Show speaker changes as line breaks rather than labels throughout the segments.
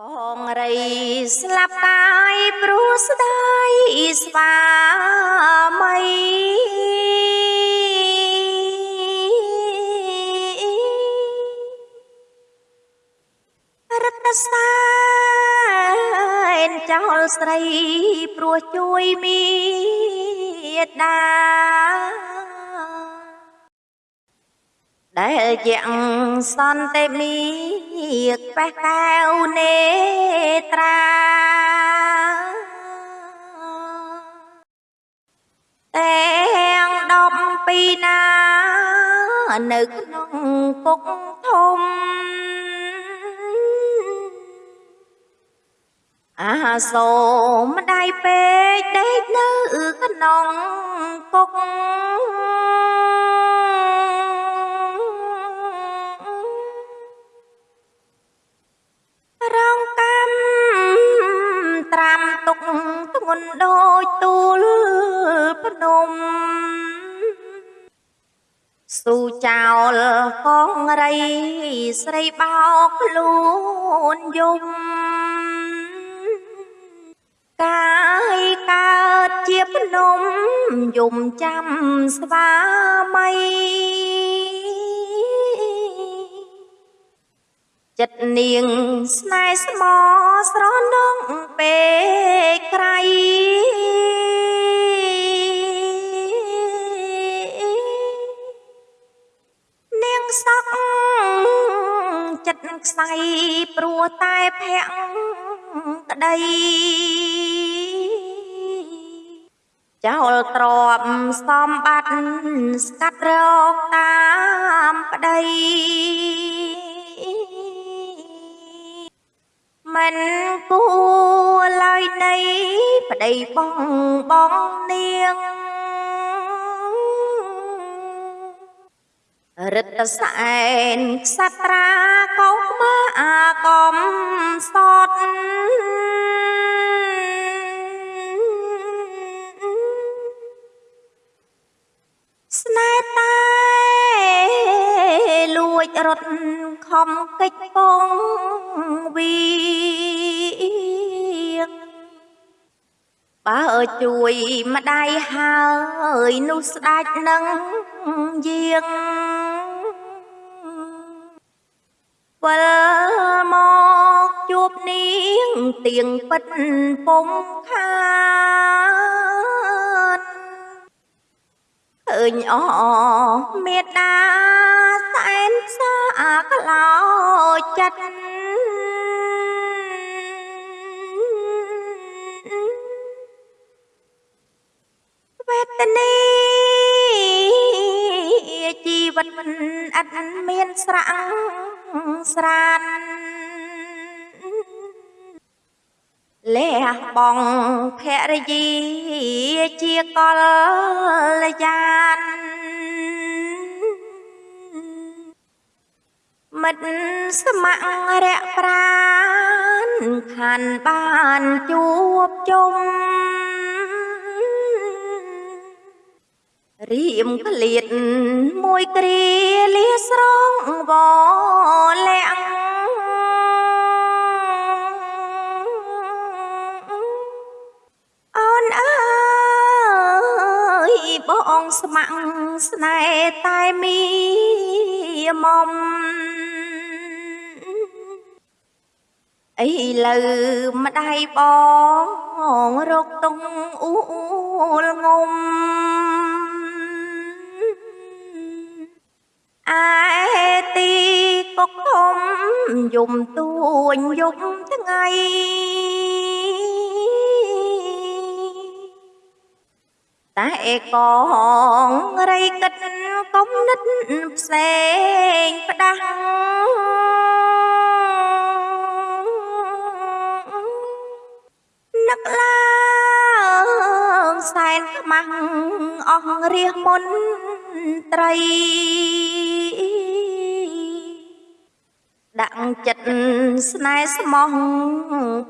បងរីស្លាប់កាយព្រោះស្ដាយស្វាមីរតសែនចោលស្រីព្រោះជួយមីដា ដែលយ៉ាងសន្តិមីក្បេះកែវនេត្រាទាំងដំពីណានៅក្នុងពុកធំអាសូមម្ដាយពេកដេកនៅក្នុងគុក ស៊ូចោលកងរីស្រីបោកខ្លួនយំកាយកើតជាភ្នំយំចាំស្វាមីចិត្តនាងស្នេហ៍ស្មោស្រនងពេកក្រៃ ចិត្តខ្សៃព្រោះតែភ័ក្រក្តីចោលទ្របសំបត្តិស្កាត់រកតាមប្តីមិនគួរឡើយនៃប្តីបងបងនាងរិទ្ធសែនក្សត្រាកុមាអា កំសត់ស្នេហ៍តែលួចរត់ខំកិច្ចពងវីងបើជួយម្ដាយហើយនោះស្ដាច់នឹងយាងវិលមកជួ បនាងទៀងពិតពុំខានឃើញអមេដាសែនផ្សាក្លោចិត្តវេទនាជីវិតមិនអត់មានស្រាំងស្រាន លះបងភរិយាជាកលយានមិត្តស្ម័គ្ររៈប្រានខានបានជួបជុំរៀមក្លៀតមួយគ្រាលាស្រងវលាក់ បងស្ម័គ្រស្នេហ៍តែមីមុំអីលើម្ដាយបងរកតុងអ៊ូលងុំឯទីគុកធំយំទួញយំថ្ងៃ តែកងរៃកិតកុំនិតផ្សេងផ្ដាស់នឹកឡើងសែនខ្មាំងអស់រះមុនត្រីដាក់ចិត្តស្នេហ៍ស្មោះ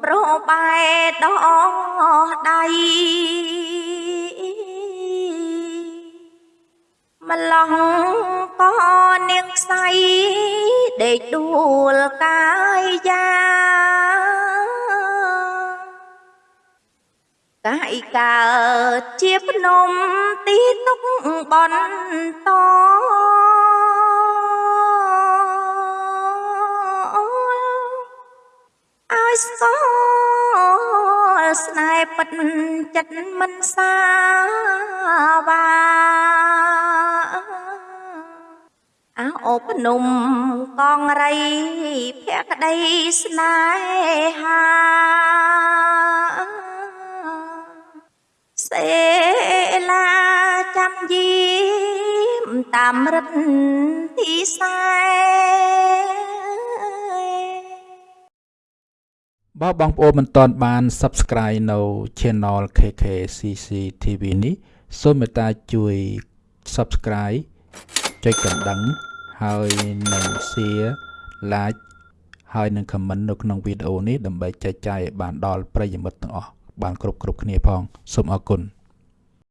ប្របែដោះដៃ ប្រឡងក៏នាងខ្សៃដេកដួលកាយយ៉ាកាយកើតជាភ្នំទីទុកបនតឲ្យស្គាល់ស្នេហ៍ពិតចិត្តមិនសាវា ភ្នំកងរីភក្តីស្នេហាសេឡាចាំយាមតាមរិទ្ធទីសែ
បើបងប្អូនមិនទាន់បាន Subscribe នៅ Channel KKCC TV នេះសូមមេត្តាជួយ Subscribe ចុចកណ្ដឹង ហើយនិង Share Like ហើយនិង Comment នៅក្នុងវីដេអូនេះដើម្បីចែកចាយឲ្យបានដល់ប្រិយមិត្តទាំងអស់បានគ្រប់គ្រប់គ្នាផងសូមអរគុណ